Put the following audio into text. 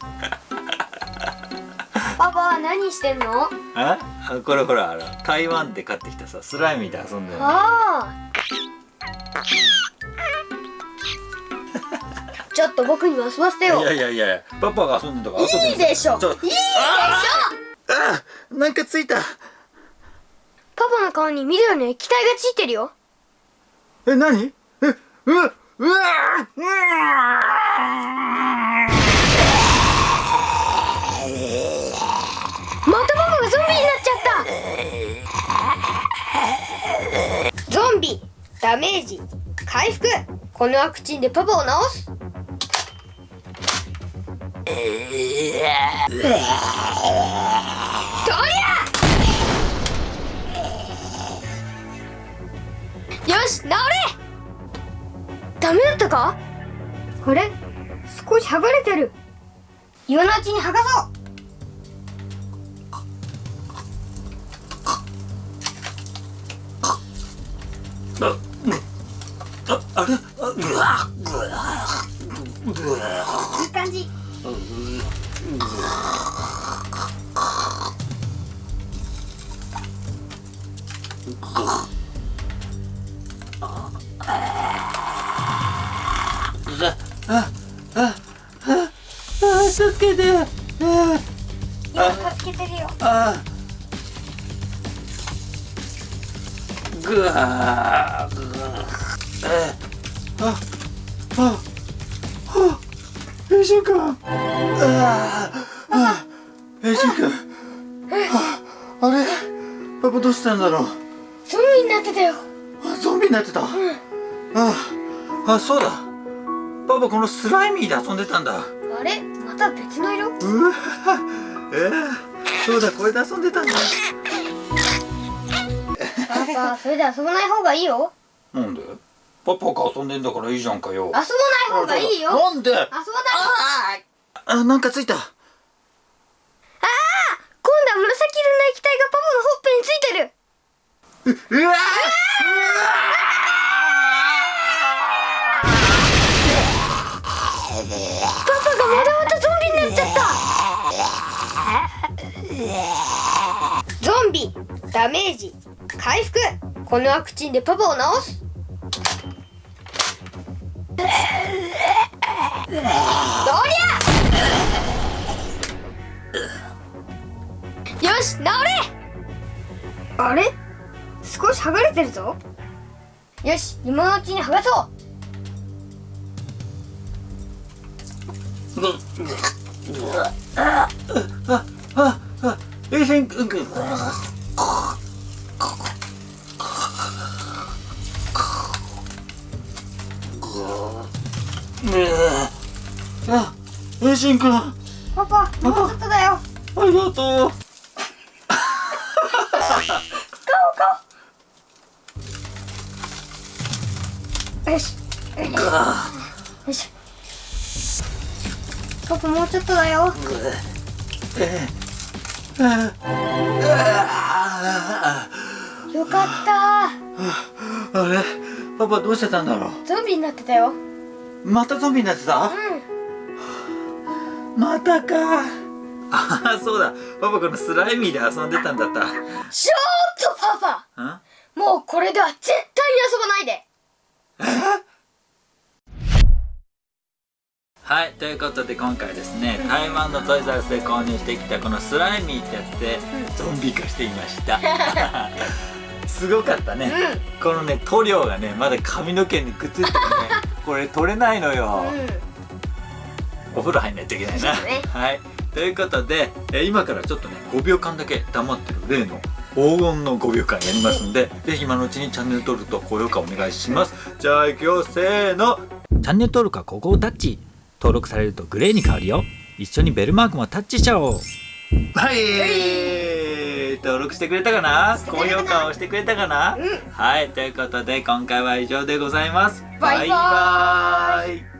パパは何してんの？ああこれほらあの台湾で買ってきたさスライミーで遊んでるの。ああちょっと僕にも遊ばせてよ。いやいやいやパパが遊んでたからいいでしょ。いいでしょ。あなんかついた。パパの顔に緑の液体がついてるよ。え何？えうわうわうわまたパパがゾンビになっちゃったゾンビダメージ。回復。このワクチンでパパを治す。どりゃよし治れ。ダメだったか？あれ？少し剥がれてる。今のうちに剥がそう。ああれあうわいい感じあああ助けてあ今助けてるよあぐわーぐわーえあああえしんくんああえしんくんああれ？パパどうしたんだろう？ゾンビになってたよ。あゾンビになってた、あああそうだ。パパこのスライミーで遊んでたんだ。あれ？また別の色？うわ。えー、そうだこれで遊んでたんだ。パパそれで遊ばない方がいいよ。なんで？パパが遊んでんだからいいじゃんかよ。遊ばない方がいいよ。遊ばないなんでああなんかついた。今度は紫色の液体がパパのほっぺについてる。うわパパがまたまたゾンビになっちゃった。ゾンビダメージ回復。このワクチンでパパを治すり ゃよし治れ!あれ?少し剥がれてるぞ。よし今のうちに剥がそう。あああえしん。くん。くん。あえしんくんあパパ。もうちょっとだよ。りがとう。よし。よし。パパもうちょっとだよ。よかった。あれ？パパどうしてたんだろゾンビになってたよ。うまたゾンビになってた？うんまたか。ああそうだ。パパこのスライミーで遊んでたんだった。ちょっとパパ。ん？もうこれでは絶対に遊ばないで。はいということで今回ですね台湾のトイザらスで購入してきたこのスライミーってやつでゾンビ化していました。すごかったね、このね塗料がねまだ髪の毛にくっついててねこれ取れないのよ、お風呂入んないといけないな、ね。はい。ということで、えー今からちょっとね5秒間だけ黙ってる例の黄金の5秒間やりますんでぜひ今のうちにチャンネル登録と高評価お願いします。じゃあ行くよせーの。チャンネル登録はここをタッチ登録されるとグレーに変わるよ。一緒にベルマークもタッチしちゃおう。はい。登録してくれたかな？高評価をしてくれたかな、はい。ということで今回は以上でございます。バイバーイ。バイバーイ